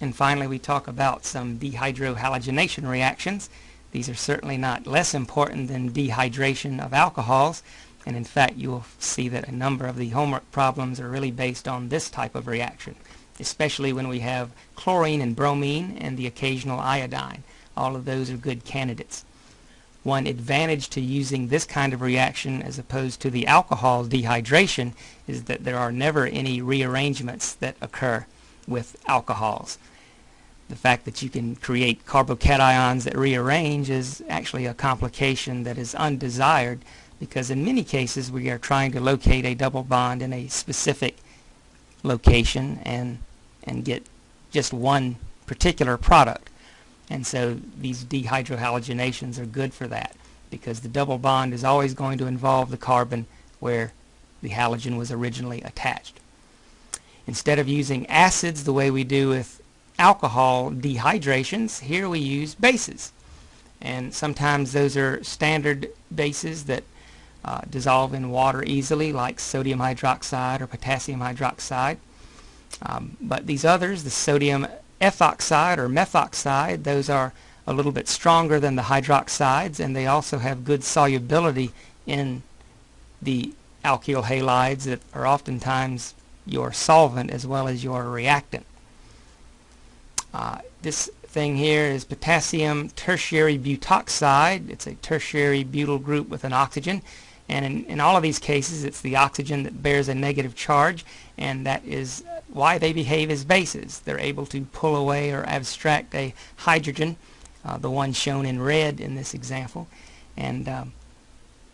And finally, we talk about some dehydrohalogenation reactions. These are certainly not less important than dehydration of alcohols. And in fact, you will see that a number of the homework problems are really based on this type of reaction, especially when we have chlorine and bromine and the occasional iodine. All of those are good candidates. One advantage to using this kind of reaction as opposed to the alcohol dehydration is that there are never any rearrangements that occur with alcohols. The fact that you can create carbocations that rearrange is actually a complication that is undesired because in many cases we are trying to locate a double bond in a specific location and and get just one particular product. And so these dehydrohalogenations are good for that because the double bond is always going to involve the carbon where the halogen was originally attached. Instead of using acids the way we do with alcohol dehydrations, here we use bases. And sometimes those are standard bases that uh, dissolve in water easily like sodium hydroxide or potassium hydroxide. Um, but these others, the sodium ethoxide or methoxide, those are a little bit stronger than the hydroxides and they also have good solubility in the alkyl halides that are oftentimes your solvent as well as your reactant. Uh, this thing here is potassium tertiary butoxide. It's a tertiary butyl group with an oxygen and in, in all of these cases it's the oxygen that bears a negative charge and that is why they behave as bases. They're able to pull away or abstract a hydrogen, uh, the one shown in red in this example, and um,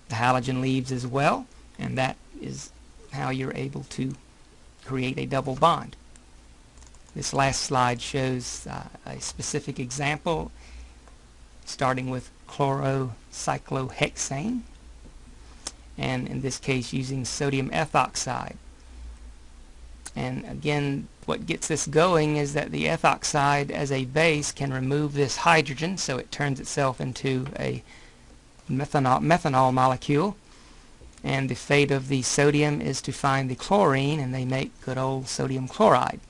the halogen leaves as well, and that is how you're able to create a double bond. This last slide shows uh, a specific example starting with chlorocyclohexane and in this case using sodium ethoxide. And again, what gets this going is that the ethoxide as a base can remove this hydrogen so it turns itself into a methanol, methanol molecule. And the fate of the sodium is to find the chlorine and they make good old sodium chloride.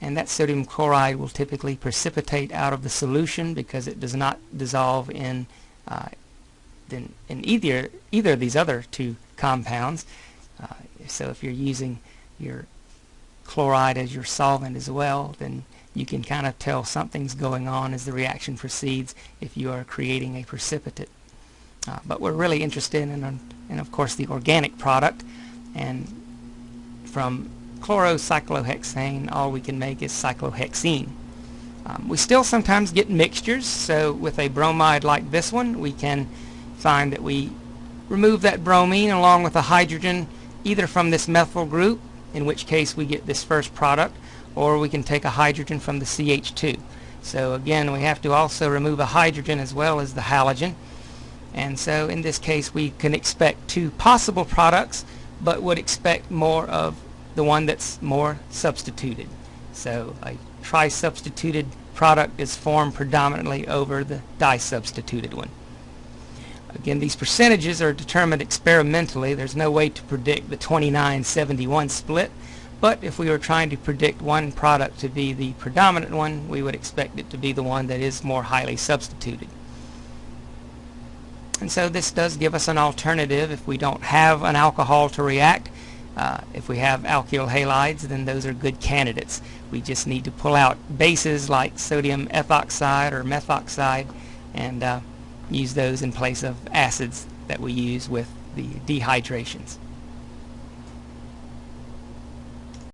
And that sodium chloride will typically precipitate out of the solution because it does not dissolve in, uh, in, in, either, either of these other two compounds. Uh, so if you're using your chloride as your solvent as well, then you can kind of tell something's going on as the reaction proceeds if you are creating a precipitate. Uh, but we're really interested in, in, of course, the organic product. And from chlorocyclohexane, all we can make is cyclohexene. Um, we still sometimes get mixtures, so with a bromide like this one, we can find that we remove that bromine along with a hydrogen either from this methyl group in which case we get this first product, or we can take a hydrogen from the CH2. So again, we have to also remove a hydrogen as well as the halogen. And so in this case, we can expect two possible products, but would expect more of the one that's more substituted. So a tri-substituted product is formed predominantly over the di-substituted one. Again, these percentages are determined experimentally. There's no way to predict the 29-71 split, but if we were trying to predict one product to be the predominant one, we would expect it to be the one that is more highly substituted. And so this does give us an alternative if we don't have an alcohol to react. Uh, if we have alkyl halides, then those are good candidates. We just need to pull out bases like sodium ethoxide or methoxide and uh, use those in place of acids that we use with the dehydrations.